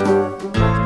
Música